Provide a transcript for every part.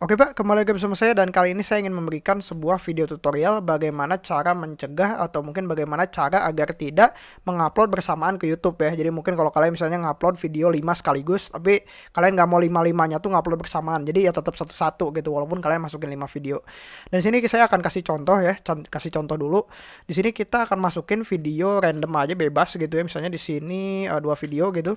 Oke Pak, kembali lagi bersama saya dan kali ini saya ingin memberikan sebuah video tutorial bagaimana cara mencegah atau mungkin bagaimana cara agar tidak mengupload bersamaan ke YouTube ya. Jadi mungkin kalau kalian misalnya ngupload video 5 sekaligus, tapi kalian nggak mau 5-5-nya tuh ngupload bersamaan. Jadi ya tetap satu-satu gitu walaupun kalian masukin 5 video. Dan sini saya akan kasih contoh ya, kasih contoh dulu. Di sini kita akan masukin video random aja bebas gitu ya. Misalnya di sini uh, dua video gitu.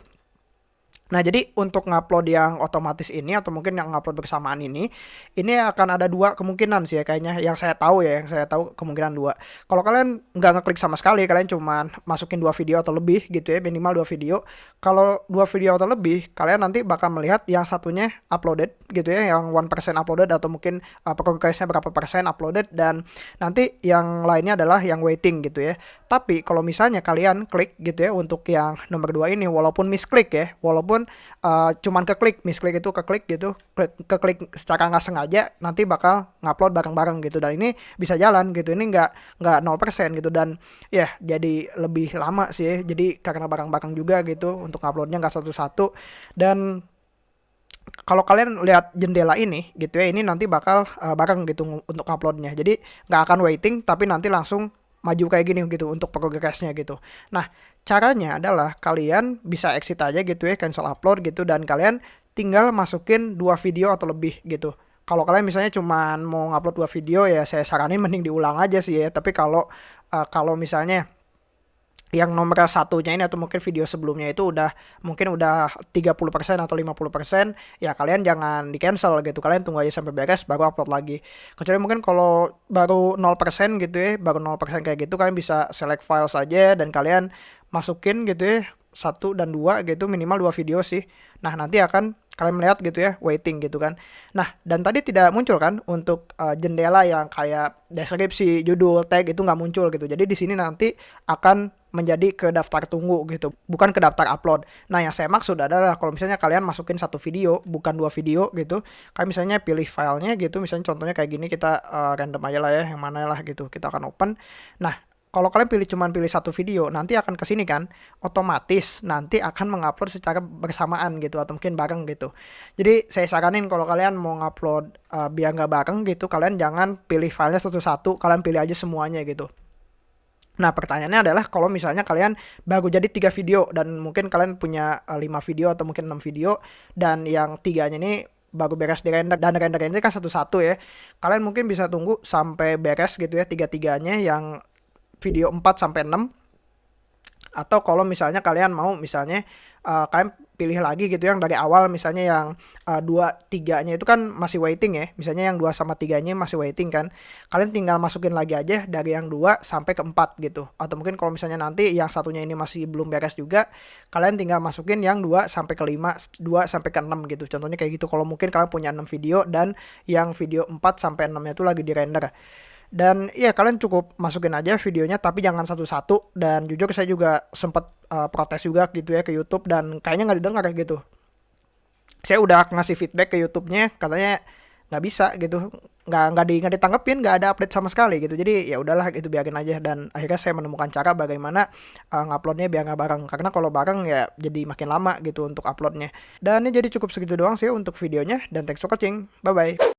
Nah, jadi untuk ngupload yang otomatis ini atau mungkin yang ngupload bersamaan ini, ini akan ada dua kemungkinan sih ya kayaknya yang saya tahu ya, yang saya tahu kemungkinan dua. Kalau kalian nggak ngeklik sama sekali, kalian cuma masukin dua video atau lebih gitu ya, minimal dua video. Kalau dua video atau lebih, kalian nanti bakal melihat yang satunya uploaded gitu ya, yang one percent uploaded atau mungkin uh, progresnya berapa persen uploaded dan nanti yang lainnya adalah yang waiting gitu ya. Tapi kalau misalnya kalian klik gitu ya untuk yang nomor dua ini, walaupun misklik ya, walaupun uh, cuman keklik misklik itu keklik gitu klik, keklik secara nggak sengaja nanti bakal ngupload bareng-bareng gitu. Dan ini bisa jalan gitu ini nggak nggak 0% gitu. Dan ya yeah, jadi lebih lama sih jadi karena bareng-bareng juga gitu untuk nguploadnya nggak satu-satu. Dan kalau kalian lihat jendela ini gitu ya ini nanti bakal uh, bareng gitu untuk uploadnya jadi nggak akan waiting tapi nanti langsung maju kayak gini gitu untuk progresnya gitu. Nah, caranya adalah kalian bisa exit aja gitu ya, cancel upload gitu dan kalian tinggal masukin dua video atau lebih gitu. Kalau kalian misalnya cuma mau ngupload dua video ya saya saranin mending diulang aja sih ya. Tapi kalau uh, kalau misalnya yang nomor satunya ini atau mungkin video sebelumnya itu udah mungkin udah 30% atau 50% ya kalian jangan di cancel gitu. Kalian tunggu aja sampai beres baru upload lagi. Kecuali mungkin kalau baru 0% gitu ya baru 0% kayak gitu kalian bisa select file saja dan kalian masukin gitu ya satu dan dua gitu minimal dua video sih. Nah nanti akan kalian melihat gitu ya waiting gitu kan nah dan tadi tidak muncul kan untuk uh, jendela yang kayak deskripsi judul tag itu nggak muncul gitu jadi di sini nanti akan menjadi ke daftar tunggu gitu, bukan ke daftar upload. Nah, yang saya maksud adalah kalau misalnya kalian masukin satu video, bukan dua video gitu, kalian misalnya pilih filenya gitu, misalnya contohnya kayak gini kita uh, random aja lah ya, yang mana lah gitu, kita akan open. Nah, kalau kalian pilih cuman pilih satu video, nanti akan ke sini kan, otomatis nanti akan mengupload secara bersamaan gitu atau mungkin bareng gitu. Jadi saya saranin kalau kalian mau ngupload uh, biar nggak bareng gitu, kalian jangan pilih filenya satu-satu, kalian pilih aja semuanya gitu. Nah pertanyaannya adalah kalau misalnya kalian baru jadi tiga video dan mungkin kalian punya eh, 5 video atau mungkin enam video dan yang tiganya ini baru beres di render dan render ini kan satu-satu ya. Kalian mungkin bisa tunggu sampai beres gitu ya tiga-tiganya yang video 4 sampai 6 atau kalau misalnya kalian mau misalnya uh, kalian pilih lagi gitu yang dari awal misalnya yang uh, dua tiganya itu kan masih waiting ya. Misalnya yang dua sama tiganya masih waiting kan. Kalian tinggal masukin lagi aja dari yang dua sampai ke empat gitu. Atau mungkin kalau misalnya nanti yang satunya ini masih belum beres juga kalian tinggal masukin yang dua sampai ke lima dua sampai ke enam gitu. Contohnya kayak gitu. Kalau mungkin kalian punya enam video dan yang video 4 sampai enamnya itu lagi di render dan ya kalian cukup masukin aja videonya tapi jangan satu-satu. Dan jujur saya juga sempat uh, protes juga gitu ya ke YouTube dan kayaknya nggak didengar gitu. Saya udah ngasih feedback ke YouTube-nya katanya nggak bisa gitu. Nggak nggak di nggak ditanggepin nggak ada update sama sekali gitu. Jadi ya udahlah itu biarin aja. Dan akhirnya saya menemukan cara bagaimana uh, nguploadnya biar nggak bareng. Karena kalau bareng ya jadi makin lama gitu untuk uploadnya. Dan ini jadi cukup segitu doang sih untuk videonya. Dan thanks for watching. Bye bye